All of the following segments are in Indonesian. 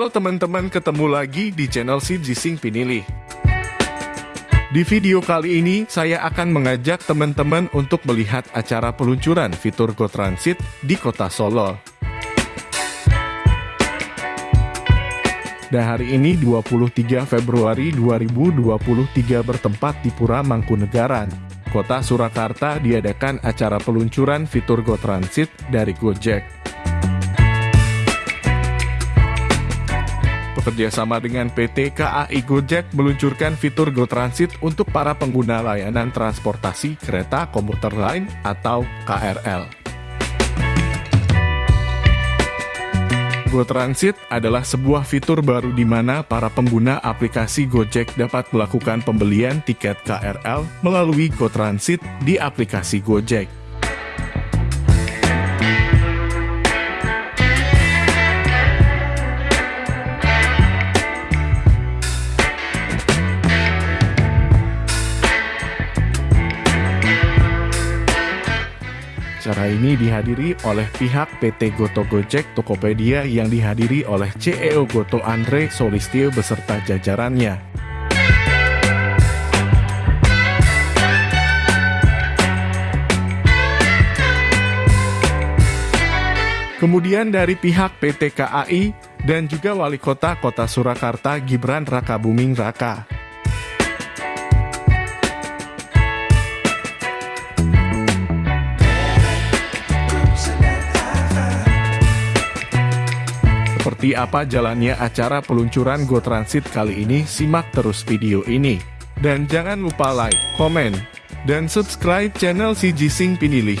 Halo teman-teman, ketemu lagi di channel si Jising Pinilih. Di video kali ini, saya akan mengajak teman-teman untuk melihat acara peluncuran fitur Go Transit di kota Solo. Dan hari ini 23 Februari 2023 bertempat di Pura Mangkunegaran, Kota Surakarta diadakan acara peluncuran fitur Go Transit dari Gojek. Bekerja sama dengan PT KAI Gojek meluncurkan fitur Go Transit untuk para pengguna layanan transportasi kereta komuter lain atau KRL. Go Transit adalah sebuah fitur baru di mana para pengguna aplikasi Gojek dapat melakukan pembelian tiket KRL melalui Go Transit di aplikasi Gojek. Acara ini dihadiri oleh pihak PT Goto Gojek Tokopedia yang dihadiri oleh CEO Goto Andre Solistio beserta jajarannya. Kemudian dari pihak PT KAI dan juga Wali Kota Kota Surakarta Gibran Raka Buming Raka. Seperti apa jalannya acara peluncuran Go Transit kali ini, simak terus video ini. Dan jangan lupa like, komen, dan subscribe channel si Jising Pinilih.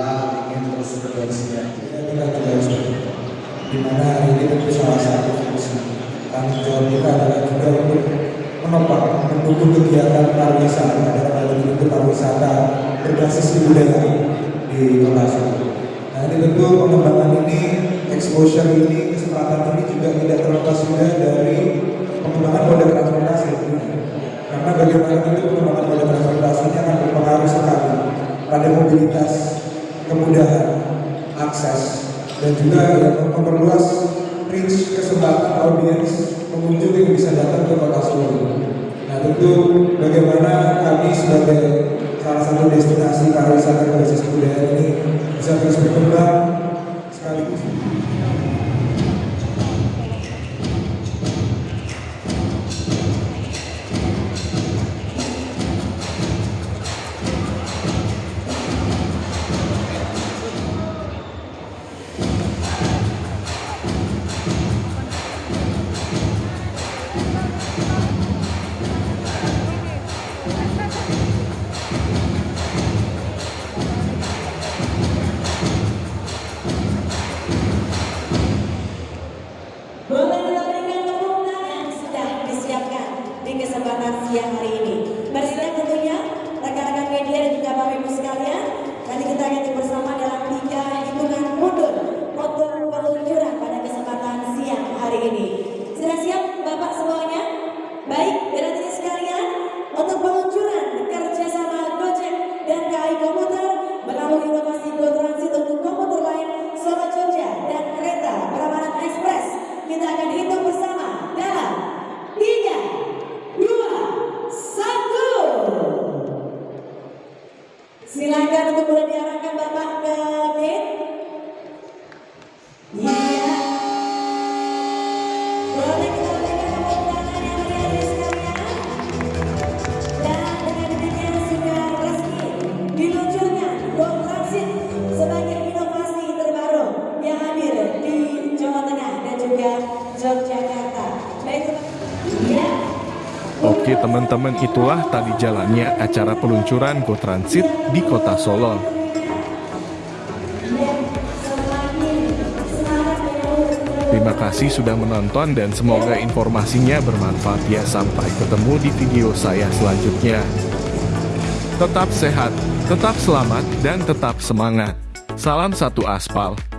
kita ingin terus bersinergi. Kita juga di mana hari ini tentu salah satu fungsi tanggung jawab kita adalah juga untuk menopang mendukung kegiatan pariwisata dalam hal ini pariwisata berbasis budaya di kota Solo. Nah ini tentu pengembangan ini, exposure ini, kesempatan ini juga tidak terlepas juga dari pengembangan moda transportasi karena bagaimana itu pengembangan moda transportasi ini akan berpengaruh sekali pada mobilitas, kemudahan, akses, dan juga memperluas reach kesempatan audiens pengunjung yang bisa datang ke kota Solo. Nah tentu bagaimana kami sebagai salah satu destinasi pariwisata berbasis budaya ini bisa terus berkembang kesempatan siang hari ini. Bersiap tentunya rekan-rekan media dan juga Bapak Ibu sekalian. Nanti kita akan bersama dalam tiga hitungan mundur untuk peluncuran pada kesempatan siang hari ini. Silakan untuk teman-teman itulah tadi jalannya acara peluncuran Go Transit di kota Solo. Terima kasih sudah menonton dan semoga informasinya bermanfaat ya sampai ketemu di video saya selanjutnya. Tetap sehat, tetap selamat, dan tetap semangat. Salam satu aspal.